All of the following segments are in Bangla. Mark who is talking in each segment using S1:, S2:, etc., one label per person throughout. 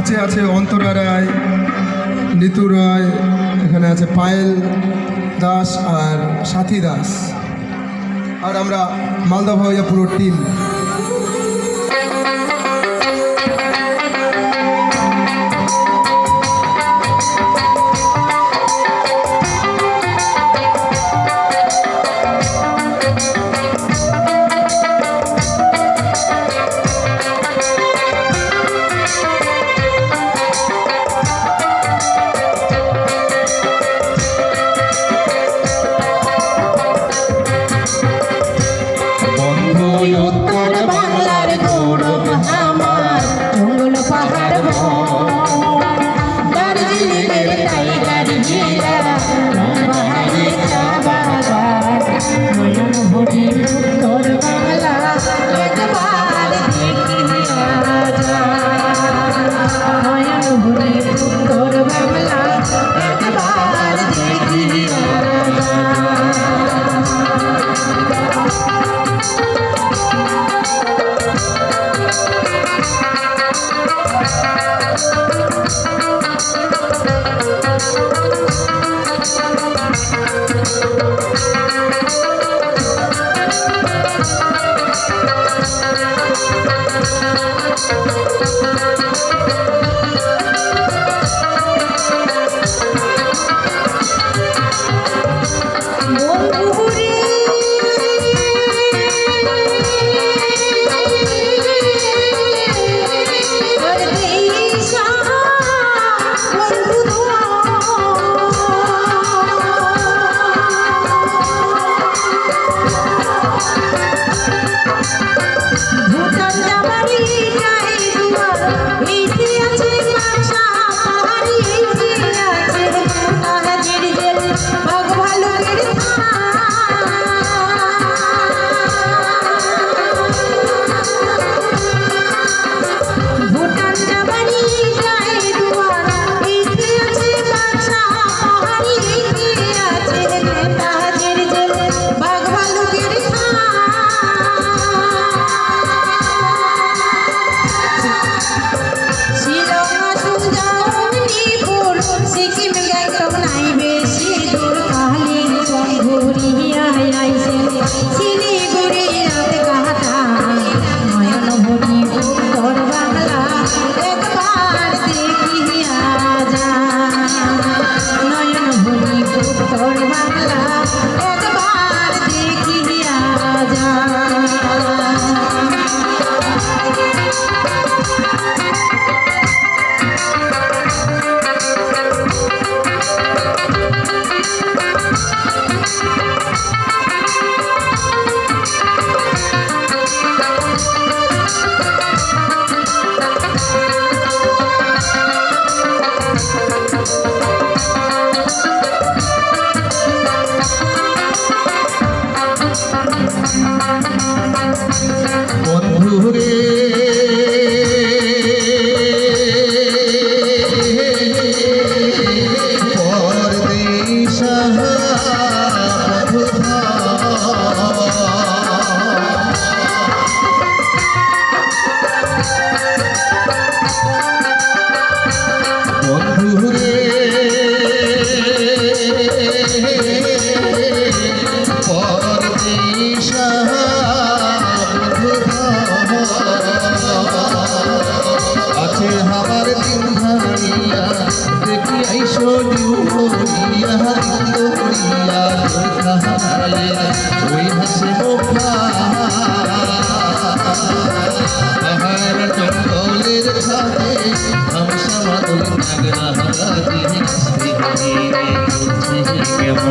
S1: কাছে আছে অন্তরা রায়, নিতু রায়, এখানে আছে পায়েল দাস আর সাথী দাস। আর আমরা মালদা ভাইয়া পুরো team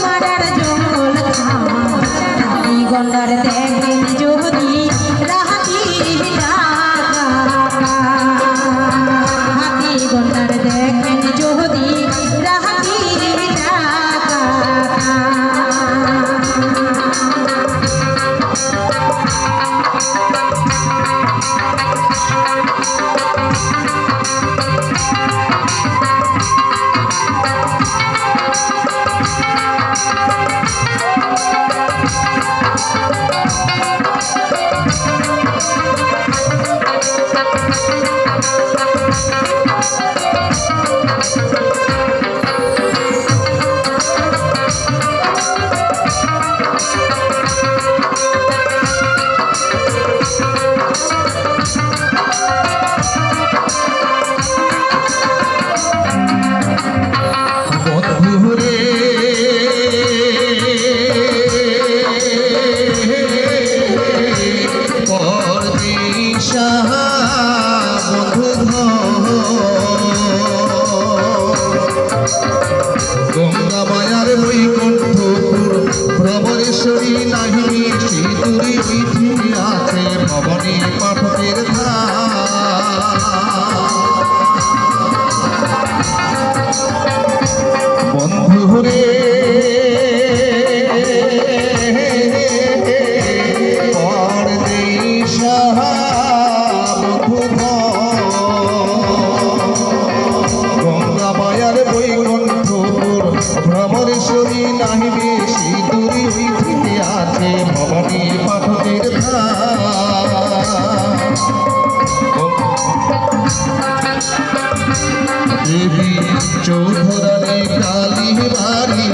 S2: my daddy. পাঠকের ধারা। বন্ধু রে ভ্রমর শরী নাহি দেবী চৌধুরানী কালী বাড়ি